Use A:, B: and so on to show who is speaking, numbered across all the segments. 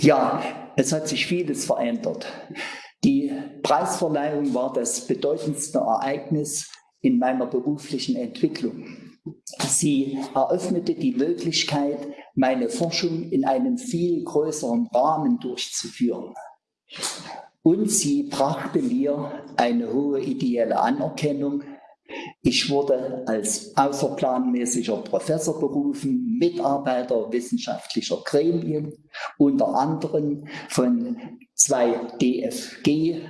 A: Ja, es hat sich vieles verändert. Die Preisverleihung war das bedeutendste Ereignis in meiner beruflichen Entwicklung. Sie eröffnete die Möglichkeit, meine Forschung in einem viel größeren Rahmen durchzuführen. Und sie brachte mir eine hohe ideelle Anerkennung. Ich wurde als außerplanmäßiger Professor berufen, Mitarbeiter wissenschaftlicher Gremien, unter anderem von zwei DFG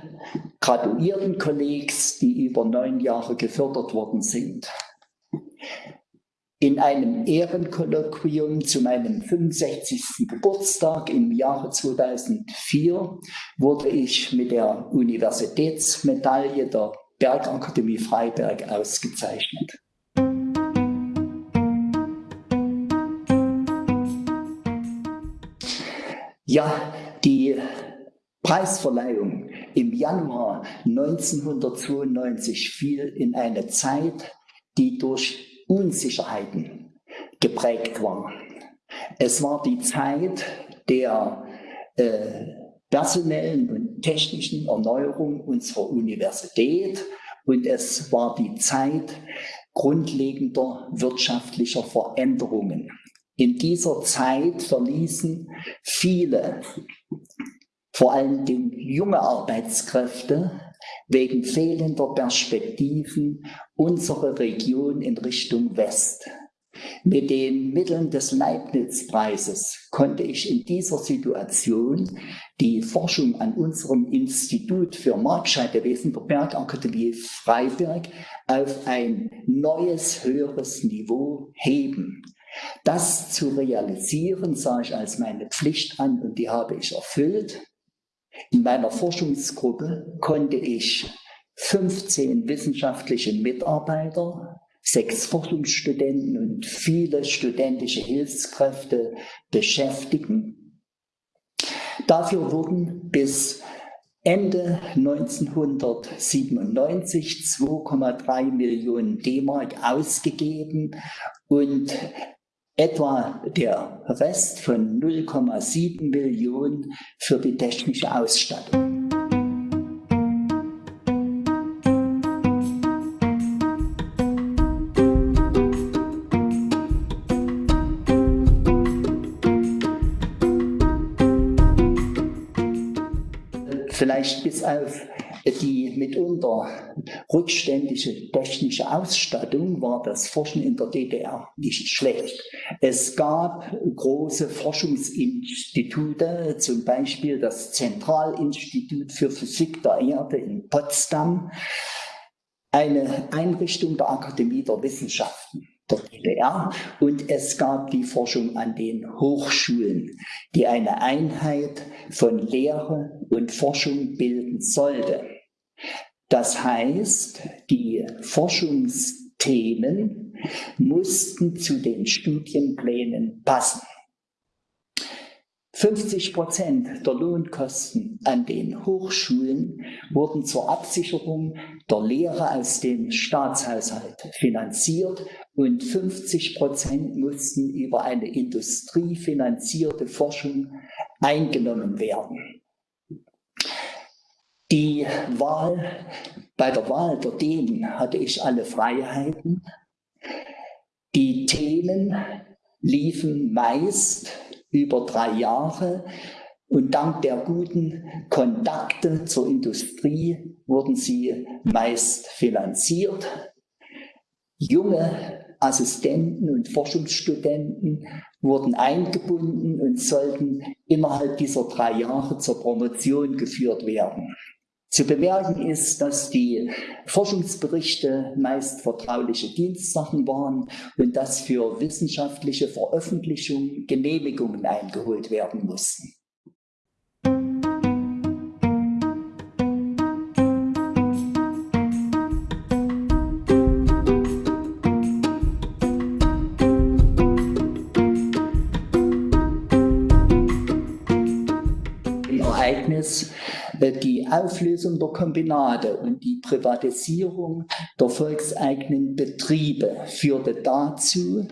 A: Graduiertenkollegs, die über neun Jahre gefördert worden sind. In einem Ehrenkolloquium zu meinem 65. Geburtstag im Jahre 2004 wurde ich mit der Universitätsmedaille der Bergakademie Freiberg ausgezeichnet. Ja, die Preisverleihung im Januar 1992 fiel in eine Zeit, die durch Unsicherheiten geprägt war. Es war die Zeit der äh, personellen und technischen Erneuerung unserer Universität und es war die Zeit grundlegender wirtschaftlicher Veränderungen. In dieser Zeit verließen viele, vor allem junge Arbeitskräfte, wegen fehlender Perspektiven unsere Region in Richtung West. Mit den Mitteln des Leibniz-Preises konnte ich in dieser Situation die Forschung an unserem Institut für Marktscheidewesen der Bergakademie Freiberg auf ein neues, höheres Niveau heben. Das zu realisieren sah ich als meine Pflicht an und die habe ich erfüllt. In meiner Forschungsgruppe konnte ich 15 wissenschaftliche Mitarbeiter, sechs Forschungsstudenten und viele studentische Hilfskräfte beschäftigen. Dafür wurden bis Ende 1997 2,3 Millionen D-Mark ausgegeben und etwa der Rest von 0,7 Millionen für die technische Ausstattung. Vielleicht bis auf die mitunter rückständige technische Ausstattung war das Forschen in der DDR nicht schlecht. Es gab große Forschungsinstitute, zum Beispiel das Zentralinstitut für Physik der Erde in Potsdam, eine Einrichtung der Akademie der Wissenschaften der und es gab die Forschung an den Hochschulen, die eine Einheit von Lehre und Forschung bilden sollte. Das heißt, die Forschungsthemen mussten zu den Studienplänen passen. 50 Prozent der Lohnkosten an den Hochschulen wurden zur Absicherung der Lehre aus dem Staatshaushalt finanziert und 50 Prozent mussten über eine industriefinanzierte Forschung eingenommen werden. Die Wahl, bei der Wahl der Themen hatte ich alle Freiheiten. Die Themen liefen meist über drei Jahre und dank der guten Kontakte zur Industrie wurden sie meist finanziert. Junge Assistenten und Forschungsstudenten wurden eingebunden und sollten innerhalb dieser drei Jahre zur Promotion geführt werden. Zu bemerken ist, dass die Forschungsberichte meist vertrauliche Dienstsachen waren und dass für wissenschaftliche Veröffentlichungen Genehmigungen eingeholt werden mussten. Ereignis die Auflösung der Kombinate und die Privatisierung der volkseigenen Betriebe führte dazu,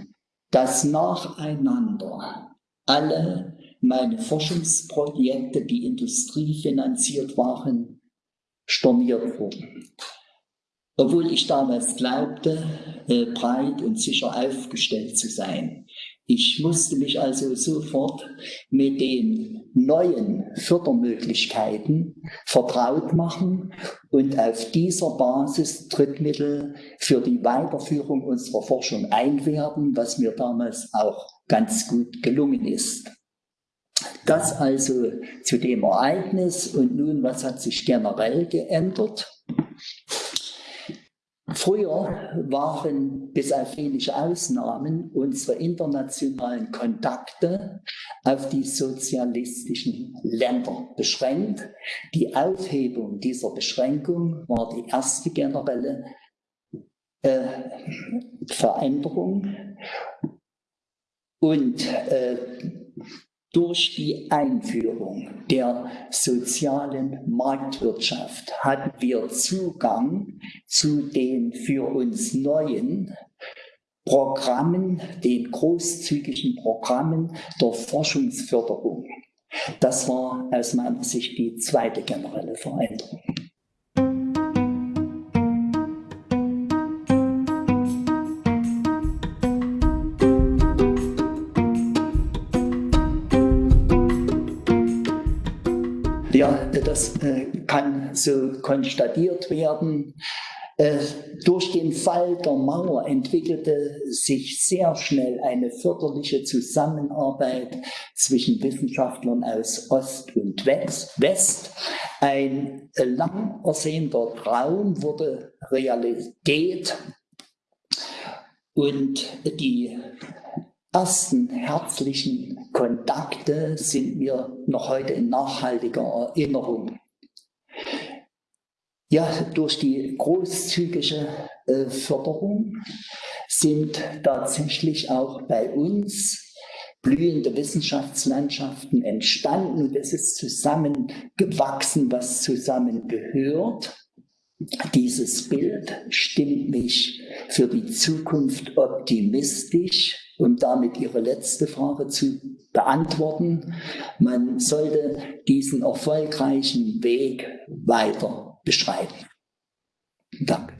A: dass nacheinander alle meine Forschungsprojekte, die industriefinanziert waren, storniert wurden. Obwohl ich damals glaubte, äh, breit und sicher aufgestellt zu sein. Ich musste mich also sofort mit den neuen Fördermöglichkeiten vertraut machen und auf dieser Basis Drittmittel für die Weiterführung unserer Forschung einwerben, was mir damals auch ganz gut gelungen ist. Das also zu dem Ereignis und nun, was hat sich generell geändert? Früher waren, bis auf wenige Ausnahmen, unsere internationalen Kontakte auf die sozialistischen Länder beschränkt. Die Aufhebung dieser Beschränkung war die erste generelle äh, Veränderung. Und äh, durch die Einführung der sozialen Marktwirtschaft hatten wir Zugang zu den für uns neuen Programmen, den großzügigen Programmen der Forschungsförderung. Das war aus meiner Sicht die zweite generelle Veränderung. Ja, das äh, kann so konstatiert werden. Äh, durch den Fall der Mauer entwickelte sich sehr schnell eine förderliche Zusammenarbeit zwischen Wissenschaftlern aus Ost und West. Ein lang ersehnter Traum wurde Realität und die ersten herzlichen Kontakte sind mir noch heute in nachhaltiger Erinnerung. Ja, durch die großzügige äh, Förderung sind tatsächlich auch bei uns blühende Wissenschaftslandschaften entstanden und es ist zusammengewachsen, was zusammengehört. Dieses Bild stimmt mich für die Zukunft optimistisch um damit Ihre letzte Frage zu beantworten. Man sollte diesen erfolgreichen Weg weiter beschreiten. Danke.